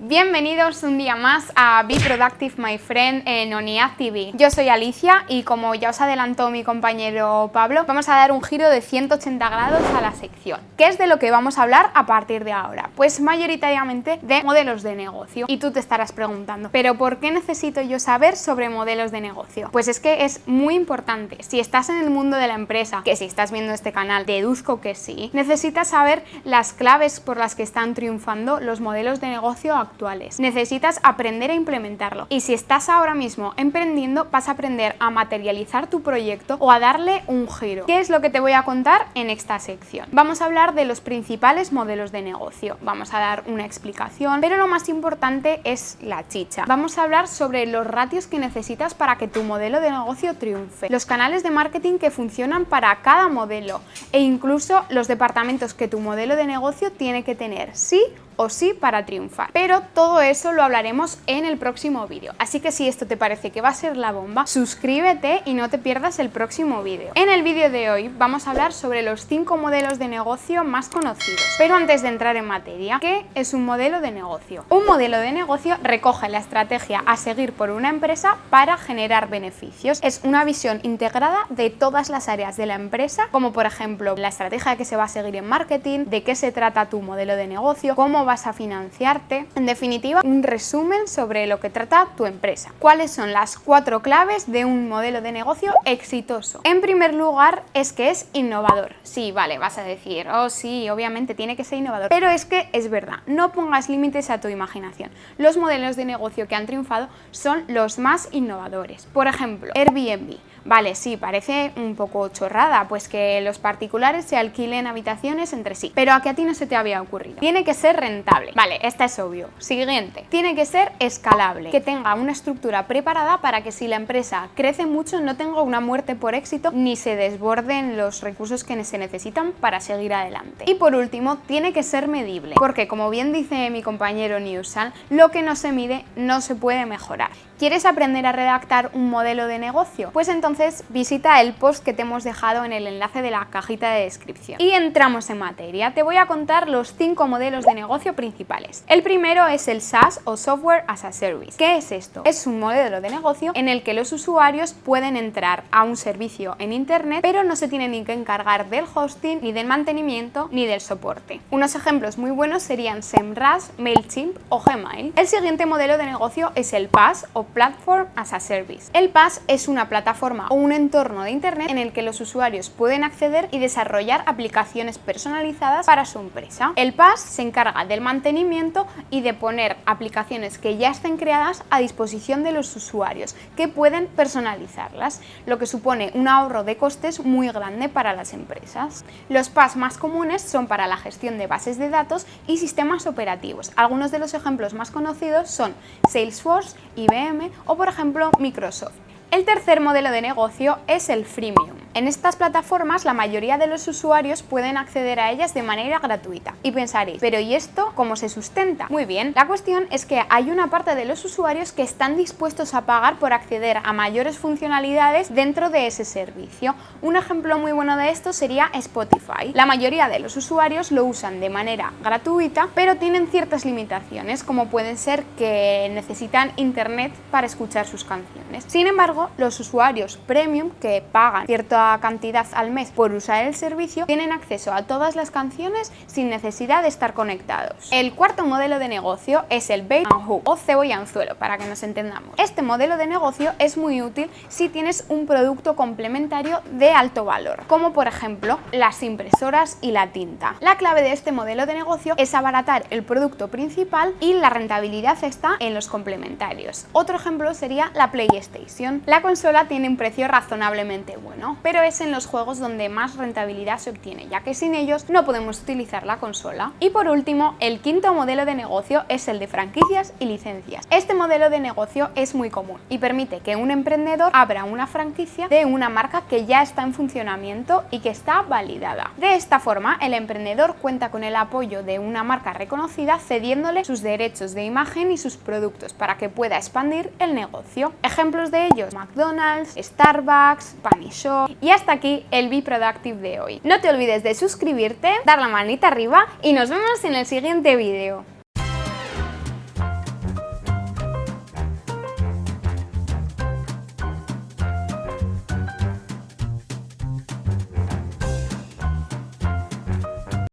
Bienvenidos un día más a Be Productive My Friend en ONIAD TV. Yo soy Alicia y como ya os adelantó mi compañero Pablo, vamos a dar un giro de 180 grados a la sección. ¿Qué es de lo que vamos a hablar a partir de ahora? Pues mayoritariamente de modelos de negocio. Y tú te estarás preguntando, ¿pero por qué necesito yo saber sobre modelos de negocio? Pues es que es muy importante. Si estás en el mundo de la empresa, que si estás viendo este canal, deduzco que sí, necesitas saber las claves por las que están triunfando los modelos de negocio actuales Necesitas aprender a implementarlo. Y si estás ahora mismo emprendiendo, vas a aprender a materializar tu proyecto o a darle un giro. ¿Qué es lo que te voy a contar en esta sección? Vamos a hablar de los principales modelos de negocio. Vamos a dar una explicación, pero lo más importante es la chicha. Vamos a hablar sobre los ratios que necesitas para que tu modelo de negocio triunfe, los canales de marketing que funcionan para cada modelo e incluso los departamentos que tu modelo de negocio tiene que tener, sí o sí para triunfar. Pero todo eso lo hablaremos en el próximo vídeo. Así que si esto te parece que va a ser la bomba, suscríbete y no te pierdas el próximo vídeo. En el vídeo de hoy vamos a hablar sobre los 5 modelos de negocio más conocidos. Pero antes de entrar en materia, ¿qué es un modelo de negocio? Un modelo de negocio recoge la estrategia a seguir por una empresa para generar beneficios. Es una visión integrada de todas las áreas de la empresa, como por ejemplo la estrategia que se va a seguir en marketing, de qué se trata tu modelo de negocio, cómo vas a financiarte. En definitiva, un resumen sobre lo que trata tu empresa. ¿Cuáles son las cuatro claves de un modelo de negocio exitoso? En primer lugar, es que es innovador. Sí, vale, vas a decir, oh sí, obviamente tiene que ser innovador. Pero es que es verdad, no pongas límites a tu imaginación. Los modelos de negocio que han triunfado son los más innovadores. Por ejemplo, Airbnb. Vale, sí, parece un poco chorrada, pues que los particulares se alquilen habitaciones entre sí. Pero a que a ti no se te había ocurrido. Tiene que ser rentable. Vale, esta es obvio. Siguiente. Tiene que ser escalable, que tenga una estructura preparada para que si la empresa crece mucho no tenga una muerte por éxito ni se desborden los recursos que se necesitan para seguir adelante. Y por último, tiene que ser medible, porque como bien dice mi compañero Newsan, lo que no se mide no se puede mejorar. ¿Quieres aprender a redactar un modelo de negocio? Pues entonces visita el post que te hemos dejado en el enlace de la cajita de descripción. Y entramos en materia. Te voy a contar los cinco modelos de negocio principales. El primero es el SaaS o Software as a Service. ¿Qué es esto? Es un modelo de negocio en el que los usuarios pueden entrar a un servicio en internet, pero no se tienen ni que encargar del hosting, ni del mantenimiento, ni del soporte. Unos ejemplos muy buenos serían SEMrush, MailChimp o Gmail. El siguiente modelo de negocio es el PaaS o Platform as a Service. El PaaS es una plataforma o un entorno de Internet en el que los usuarios pueden acceder y desarrollar aplicaciones personalizadas para su empresa. El PaaS se encarga del mantenimiento y de poner aplicaciones que ya estén creadas a disposición de los usuarios, que pueden personalizarlas, lo que supone un ahorro de costes muy grande para las empresas. Los PaaS más comunes son para la gestión de bases de datos y sistemas operativos. Algunos de los ejemplos más conocidos son Salesforce, IBM, o por ejemplo Microsoft. El tercer modelo de negocio es el freemium. En estas plataformas la mayoría de los usuarios pueden acceder a ellas de manera gratuita. Y pensaréis, ¿pero y esto cómo se sustenta? Muy bien, la cuestión es que hay una parte de los usuarios que están dispuestos a pagar por acceder a mayores funcionalidades dentro de ese servicio. Un ejemplo muy bueno de esto sería Spotify. La mayoría de los usuarios lo usan de manera gratuita, pero tienen ciertas limitaciones, como pueden ser que necesitan internet para escuchar sus canciones. Sin embargo, los usuarios premium que pagan cierta cantidad al mes por usar el servicio, tienen acceso a todas las canciones sin necesidad de estar conectados. El cuarto modelo de negocio es el bait and o cebo y anzuelo, para que nos entendamos. Este modelo de negocio es muy útil si tienes un producto complementario de alto valor, como por ejemplo las impresoras y la tinta. La clave de este modelo de negocio es abaratar el producto principal y la rentabilidad está en los complementarios. Otro ejemplo sería la PlayStation. La consola tiene un precio razonablemente bueno, pero es en los juegos donde más rentabilidad se obtiene, ya que sin ellos no podemos utilizar la consola. Y por último, el quinto modelo de negocio es el de franquicias y licencias. Este modelo de negocio es muy común y permite que un emprendedor abra una franquicia de una marca que ya está en funcionamiento y que está validada. De esta forma, el emprendedor cuenta con el apoyo de una marca reconocida cediéndole sus derechos de imagen y sus productos para que pueda expandir el negocio. Ejemplos de ellos, McDonald's, Starbucks, Panny Shop y hasta aquí el Be Productive de hoy. No te olvides de suscribirte, dar la manita arriba y nos vemos en el siguiente vídeo.